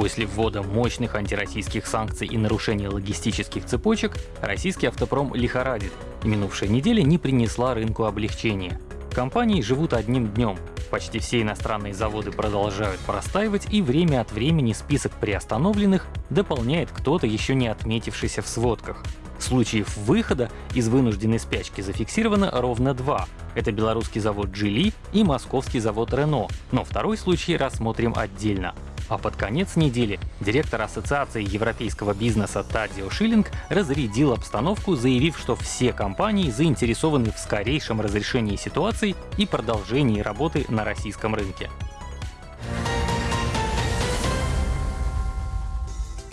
После ввода мощных антироссийских санкций и нарушения логистических цепочек, российский автопром лихорадит, минувшая неделя не принесла рынку облегчения. Компании живут одним днем. Почти все иностранные заводы продолжают простаивать, и время от времени список приостановленных дополняет кто-то еще не отметившийся в сводках. Случаев выхода из вынужденной спячки зафиксировано ровно два. Это белорусский завод «Джили» и московский завод «Рено», но второй случай рассмотрим отдельно. А под конец недели директор Ассоциации европейского бизнеса Тадио Шиллинг разрядил обстановку, заявив, что все компании заинтересованы в скорейшем разрешении ситуации и продолжении работы на российском рынке.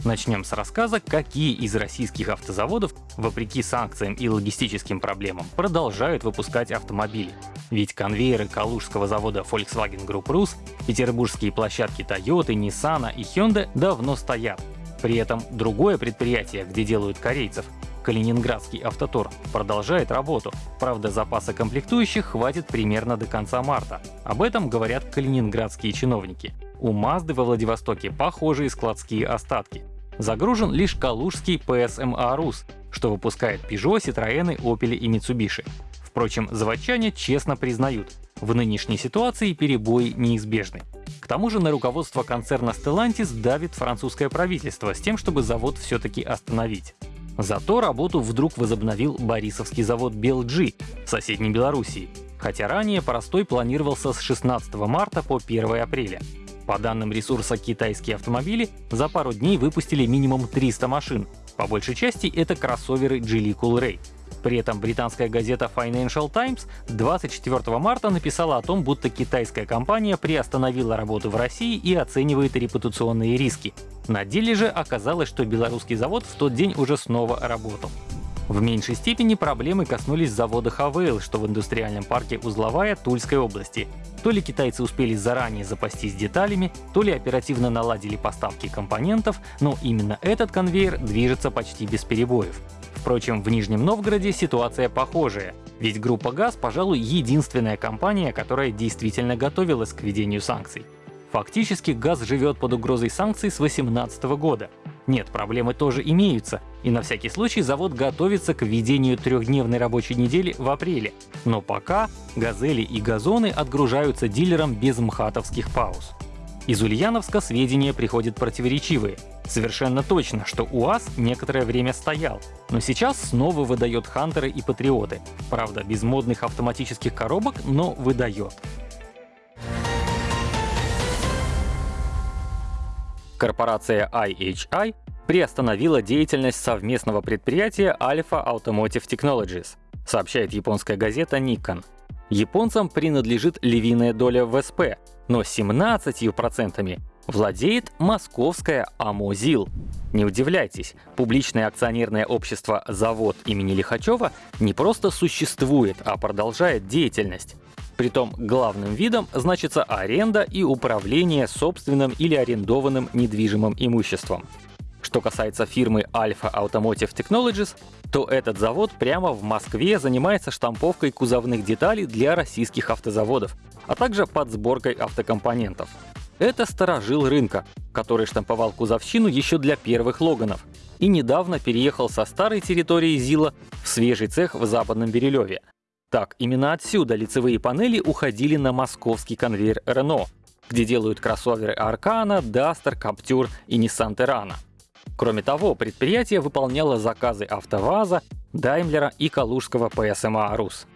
Начнем с рассказа, какие из российских автозаводов, вопреки санкциям и логистическим проблемам, продолжают выпускать автомобили. Ведь конвейеры калужского завода Volkswagen Group Rus, петербургские площадки Toyota, Nissan и Hyundai давно стоят. При этом другое предприятие, где делают корейцев, Калининградский автотор, продолжает работу. Правда, запаса комплектующих хватит примерно до конца марта. Об этом говорят калининградские чиновники. У Мазды во Владивостоке похожие складские остатки. Загружен лишь калужский PSMA Rus, что выпускает Peugeot, Citroёn, Opel и Mitsubishi. Впрочем, заводчане честно признают, в нынешней ситуации перебои неизбежны. К тому же на руководство концерна Stellantis давит французское правительство с тем, чтобы завод все-таки остановить. Зато работу вдруг возобновил Борисовский завод BLG в соседней Белоруссии, хотя ранее простой планировался с 16 марта по 1 апреля. По данным ресурса «Китайские автомобили» за пару дней выпустили минимум 300 машин. По большей части это кроссоверы Geely Coolray. При этом британская газета Financial Times 24 марта написала о том, будто китайская компания приостановила работу в России и оценивает репутационные риски. На деле же оказалось, что белорусский завод в тот день уже снова работал. В меньшей степени проблемы коснулись завода Хавейл, что в индустриальном парке Узловая Тульской области. То ли китайцы успели заранее запастись деталями, то ли оперативно наладили поставки компонентов, но именно этот конвейер движется почти без перебоев. Впрочем, в Нижнем Новгороде ситуация похожая, ведь группа ГАЗ, пожалуй, единственная компания, которая действительно готовилась к введению санкций. Фактически ГАЗ живет под угрозой санкций с 2018 года. Нет, проблемы тоже имеются, и на всякий случай завод готовится к введению трехдневной рабочей недели в апреле. Но пока «Газели» и «Газоны» отгружаются дилерам без мхатовских пауз. Из Ульяновска сведения приходят противоречивые. Совершенно точно, что УАЗ некоторое время стоял, но сейчас снова выдает Хантеры и Патриоты. Правда, без модных автоматических коробок, но выдает. Корпорация IHI приостановила деятельность совместного предприятия Alpha Automotive Technologies, сообщает японская газета Nikon. Японцам принадлежит львиная доля в ВСП, но 17% владеет московская Амозил. Не удивляйтесь, публичное акционерное общество «Завод» имени Лихачева не просто существует, а продолжает деятельность. Притом главным видом значится аренда и управление собственным или арендованным недвижимым имуществом. Что касается фирмы Alpha Automotive Technologies, то этот завод прямо в Москве занимается штамповкой кузовных деталей для российских автозаводов, а также подсборкой автокомпонентов. Это сторожил рынка, который штамповал кузовщину еще для первых Логанов и недавно переехал со старой территории ЗИЛа в свежий цех в Западном Бирюлеве, так, именно отсюда лицевые панели уходили на московский конвейер Renault, где делают кроссоверы Arcana, Duster, Captur и Nissan Terrano. Кроме того, предприятие выполняло заказы АвтоВАЗа, Даймлера и калужского PSMA «Рус».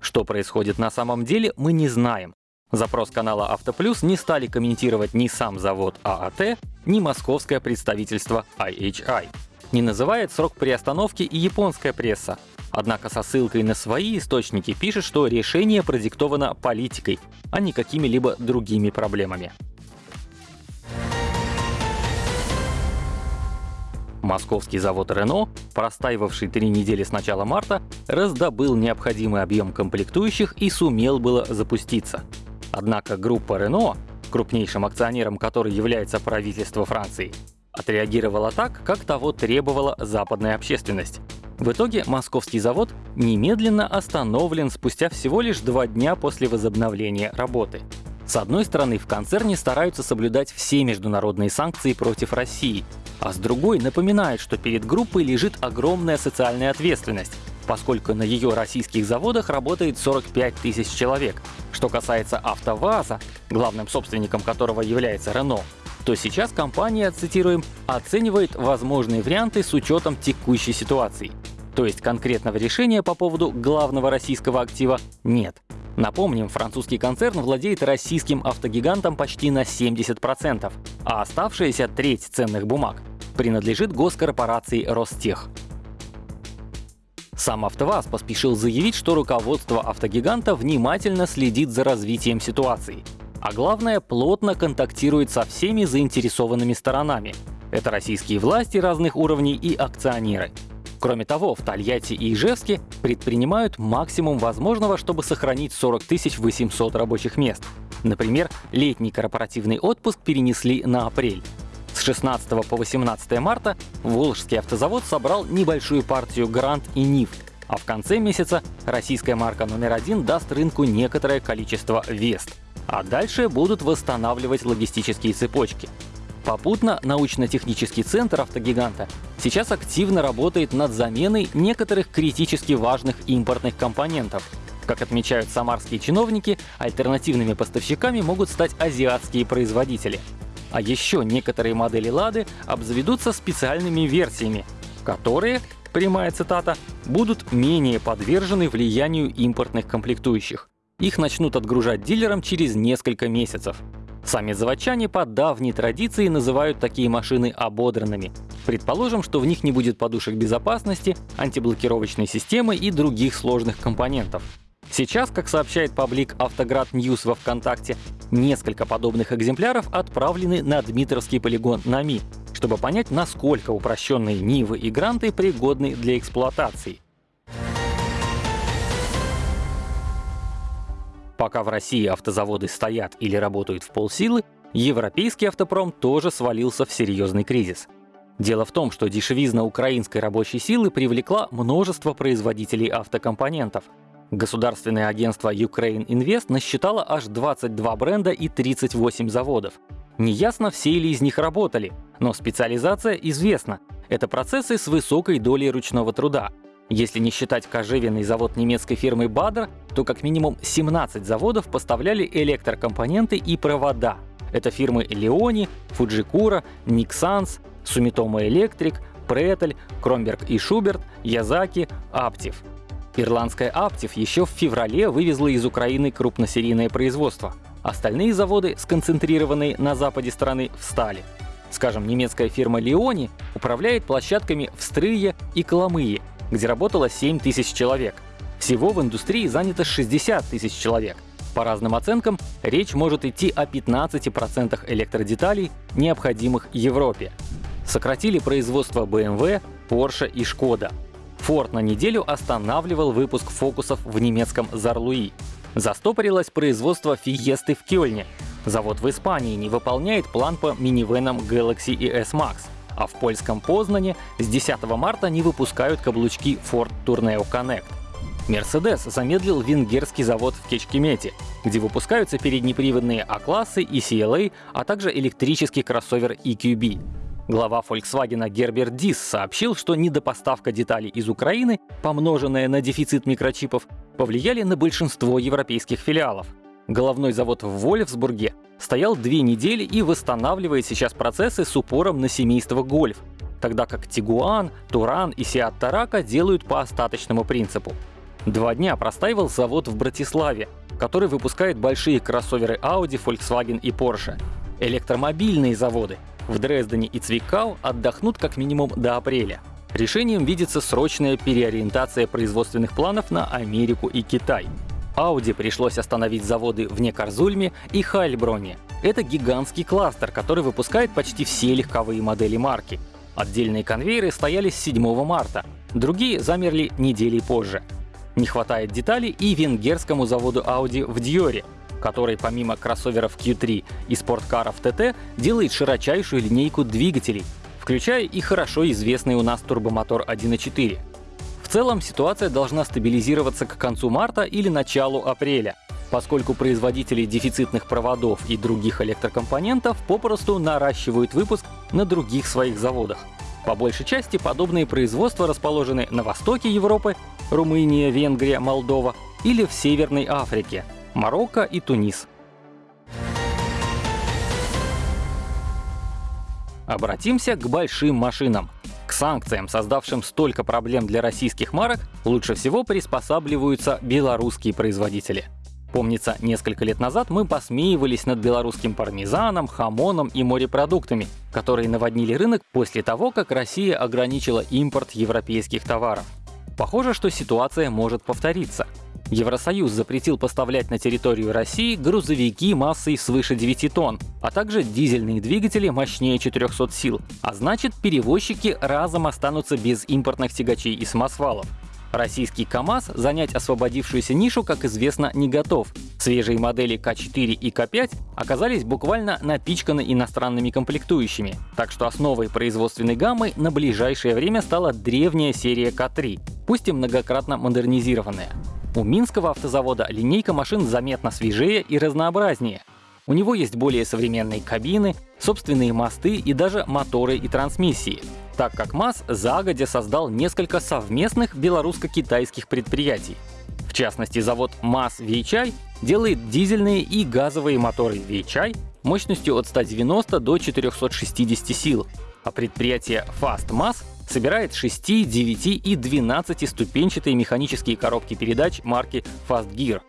Что происходит на самом деле, мы не знаем. Запрос канала «Автоплюс» не стали комментировать ни сам завод ААТ, ни московское представительство IHI. Не называет срок приостановки и японская пресса, Однако со ссылкой на свои источники пишет, что решение продиктовано политикой, а не какими-либо другими проблемами. Московский завод Renault, простаивавший три недели с начала марта, раздобыл необходимый объем комплектующих и сумел было запуститься. Однако группа Renault, крупнейшим акционером которой является правительство Франции, отреагировала так, как того требовала западная общественность. В итоге московский завод немедленно остановлен спустя всего лишь два дня после возобновления работы. С одной стороны, в концерне стараются соблюдать все международные санкции против России, а с другой напоминают, что перед группой лежит огромная социальная ответственность, поскольку на ее российских заводах работает 45 тысяч человек. Что касается АвтоВАЗа, главным собственником которого является Рено, то сейчас компания, цитируем, оценивает возможные варианты с учетом текущей ситуации. То есть конкретного решения по поводу главного российского актива нет. Напомним, французский концерн владеет российским автогигантом почти на 70%, а оставшаяся треть ценных бумаг принадлежит госкорпорации Ростех. Сам АвтоВАЗ поспешил заявить, что руководство автогиганта внимательно следит за развитием ситуации. А главное, плотно контактирует со всеми заинтересованными сторонами. Это российские власти разных уровней и акционеры. Кроме того, в Тольятти и Ижевске предпринимают максимум возможного, чтобы сохранить 40 800 рабочих мест. Например, летний корпоративный отпуск перенесли на апрель. С 16 по 18 марта Волжский автозавод собрал небольшую партию Грант и Нив, а в конце месяца российская марка номер один даст рынку некоторое количество Вест. А дальше будут восстанавливать логистические цепочки. Попутно научно-технический центр автогиганта сейчас активно работает над заменой некоторых критически важных импортных компонентов. Как отмечают самарские чиновники, альтернативными поставщиками могут стать азиатские производители. А еще некоторые модели «Лады» обзаведутся специальными версиями, которые, прямая цитата, будут менее подвержены влиянию импортных комплектующих. Их начнут отгружать дилерам через несколько месяцев. Сами заводчане по давней традиции называют такие машины ободранными. Предположим, что в них не будет подушек безопасности, антиблокировочной системы и других сложных компонентов. Сейчас, как сообщает паблик Автоград News во ВКонтакте, несколько подобных экземпляров отправлены на Дмитровский полигон НАМИ, чтобы понять, насколько упрощенные Нивы и Гранты пригодны для эксплуатации. Пока в России автозаводы стоят или работают в полсилы, европейский автопром тоже свалился в серьезный кризис. Дело в том, что дешевизна украинской рабочей силы привлекла множество производителей автокомпонентов. Государственное агентство Ukraine Invest насчитало аж 22 бренда и 38 заводов. Неясно, все ли из них работали, но специализация известна. Это процессы с высокой долей ручного труда, если не считать кожевенный завод немецкой фирмы Bader, то как минимум 17 заводов поставляли электрокомпоненты и провода. Это фирмы Leoni, Fujikura, Nixans, Sumitomo Electric, Претель, Кромберг и Шуберт, Язаки, Аптив. Ирландская Аптив еще в феврале вывезла из Украины крупносерийное производство. Остальные заводы, сконцентрированные на западе страны, встали. Скажем, немецкая фирма Leoni управляет площадками в Стрые и Коломые, где работало 7 тысяч человек. Всего в индустрии занято 60 тысяч человек. По разным оценкам, речь может идти о 15% электродеталей, необходимых Европе. Сократили производство BMW, Porsche и Skoda. Ford на неделю останавливал выпуск фокусов в немецком Зарлуи. Застопорилось производство Фиесты в Кёльне. Завод в Испании не выполняет план по минивенам Galaxy и S-Max а в польском Познане с 10 марта не выпускают каблучки Ford Tourneo Connect. Mercedes замедлил венгерский завод в Кечкемете, где выпускаются переднеприводные А-классы и CLA, а также электрический кроссовер EQB. Глава Volkswagen Герберт Дис сообщил, что недопоставка деталей из Украины, помноженная на дефицит микрочипов, повлияли на большинство европейских филиалов. Головной завод в Вольфсбурге стоял две недели и восстанавливает сейчас процессы с упором на семейство гольф, тогда как Тигуан, Туран и Сиат Тарака делают по остаточному принципу. Два дня простаивал завод в Братиславе, который выпускает большие кроссоверы Audi, Volkswagen и Porsche. Электромобильные заводы в Дрездене и Цвикау отдохнут как минимум до апреля. Решением видится срочная переориентация производственных планов на Америку и Китай. Audi пришлось остановить заводы в Некарзульме и Хайльброне. Это гигантский кластер, который выпускает почти все легковые модели марки. Отдельные конвейеры стояли с 7 марта, другие замерли недели позже. Не хватает деталей и венгерскому заводу Audi в Диоре, который помимо кроссоверов Q3 и спорткаров TT делает широчайшую линейку двигателей, включая и хорошо известный у нас турбомотор 1.4. В целом ситуация должна стабилизироваться к концу марта или началу апреля. поскольку производители дефицитных проводов и других электрокомпонентов попросту наращивают выпуск на других своих заводах. По большей части подобные производства расположены на востоке Европы — Румыния, Венгрия, Молдова — или в Северной Африке — Марокко и Тунис. Обратимся к большим машинам. К санкциям, создавшим столько проблем для российских марок, лучше всего приспосабливаются белорусские производители. Помнится, несколько лет назад мы посмеивались над белорусским пармезаном, хамоном и морепродуктами, которые наводнили рынок после того, как Россия ограничила импорт европейских товаров. Похоже, что ситуация может повториться. Евросоюз запретил поставлять на территорию России грузовики массой свыше 9 тонн, а также дизельные двигатели мощнее 400 сил, а значит перевозчики разом останутся без импортных тягачей и самосвалов. Российский КАМАЗ занять освободившуюся нишу, как известно, не готов. Свежие модели К4 и К5 оказались буквально напичканы иностранными комплектующими, так что основой производственной гаммы на ближайшее время стала древняя серия К3, пусть и многократно модернизированная. У Минского автозавода линейка машин заметно свежее и разнообразнее. У него есть более современные кабины, собственные мосты и даже моторы и трансмиссии так как МАЗ загодя создал несколько совместных белорусско-китайских предприятий. В частности, завод МАЗ Вейчай делает дизельные и газовые моторы Вейчай мощностью от 190 до 460 сил, а предприятие Fast МАЗ собирает 6, 9 и 12 ступенчатые механические коробки передач марки Fast Gear.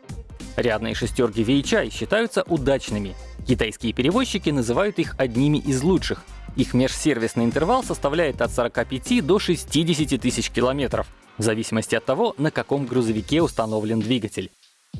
Рядные шестерки Вейчай считаются удачными. Китайские перевозчики называют их одними из лучших — их межсервисный интервал составляет от 45 до 60 тысяч километров, в зависимости от того, на каком грузовике установлен двигатель.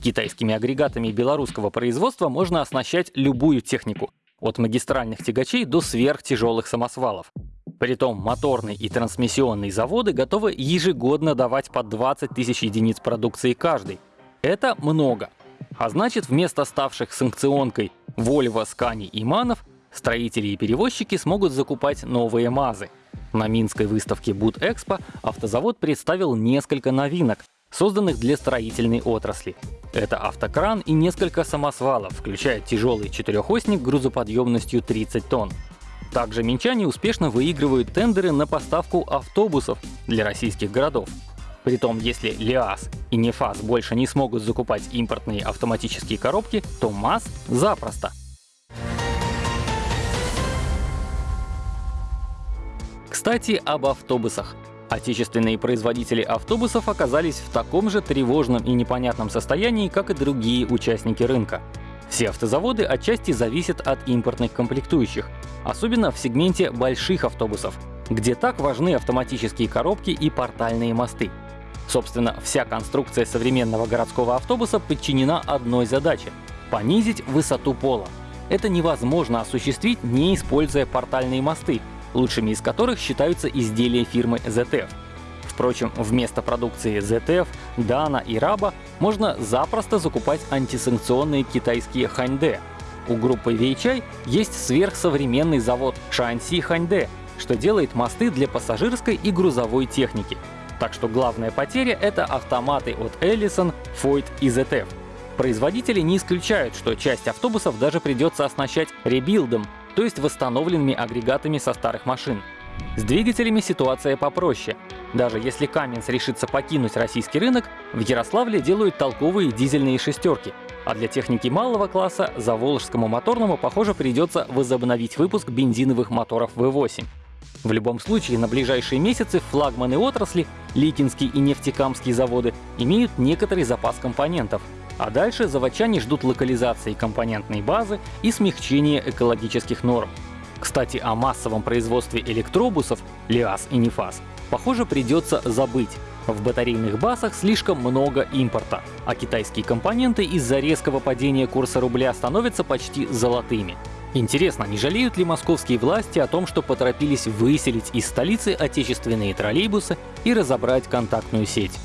Китайскими агрегатами белорусского производства можно оснащать любую технику, от магистральных тягачей до сверхтяжелых самосвалов. Притом моторный и трансмиссионные заводы готовы ежегодно давать по 20 тысяч единиц продукции каждый. Это много. А значит, вместо ставших санкционкой Volvo, Scania и Манов Строители и перевозчики смогут закупать новые МАЗы. На Минской выставке Буд-Экспо автозавод представил несколько новинок, созданных для строительной отрасли. Это автокран и несколько самосвалов, включая тяжелый четырехосник грузоподъемностью 30 тонн. Также минчане успешно выигрывают тендеры на поставку автобусов для российских городов. Притом, если ЛиАЗ и НЕФАЗ больше не смогут закупать импортные автоматические коробки, то МАЗ запросто. Кстати, об автобусах. Отечественные производители автобусов оказались в таком же тревожном и непонятном состоянии, как и другие участники рынка. Все автозаводы отчасти зависят от импортных комплектующих, особенно в сегменте больших автобусов, где так важны автоматические коробки и портальные мосты. Собственно, вся конструкция современного городского автобуса подчинена одной задаче — понизить высоту пола. Это невозможно осуществить, не используя портальные мосты, лучшими из которых считаются изделия фирмы ZF. Впрочем, вместо продукции ZF, Dana и Raba можно запросто закупать антисанкционные китайские Ханьде. У группы Weichai есть сверхсовременный завод Shanxi Ханьде, что делает мосты для пассажирской и грузовой техники. Так что главная потеря — это автоматы от Ellison, Foyt и ZF. Производители не исключают, что часть автобусов даже придется оснащать ребилдом, то есть восстановленными агрегатами со старых машин. С двигателями ситуация попроще. Даже если Каменс решится покинуть российский рынок, в Ярославле делают толковые дизельные шестерки. А для техники малого класса Заволжскому моторному, похоже, придется возобновить выпуск бензиновых моторов V8. В любом случае, на ближайшие месяцы флагманы отрасли, Ликинский и Нефтекамский заводы, имеют некоторый запас компонентов, а дальше заводчане ждут локализации компонентной базы и смягчения экологических норм. Кстати, о массовом производстве электробусов ЛиАЗ и НИФАС, похоже, придется забыть. В батарейных базах слишком много импорта, а китайские компоненты из-за резкого падения курса рубля становятся почти золотыми. Интересно, не жалеют ли московские власти о том, что поторопились выселить из столицы отечественные троллейбусы и разобрать контактную сеть?